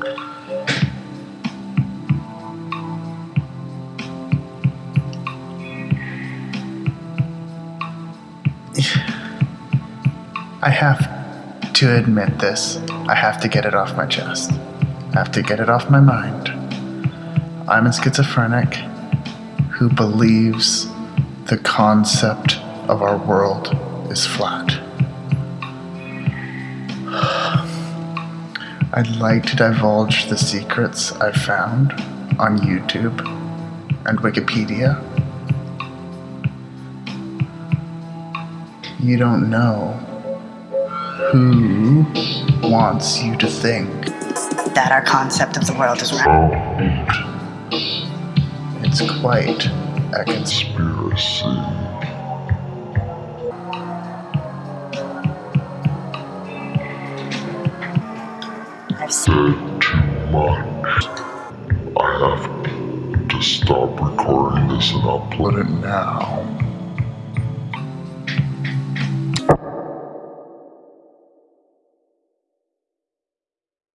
I have to admit this. I have to get it off my chest. I have to get it off my mind. I'm a schizophrenic who believes the concept of our world is flat. I'd like to divulge the secrets I've found on YouTube and Wikipedia. You don't know who wants you to think that our concept of the world is right. It's quite a conspiracy. Said too much. I have to stop recording this and upload it now.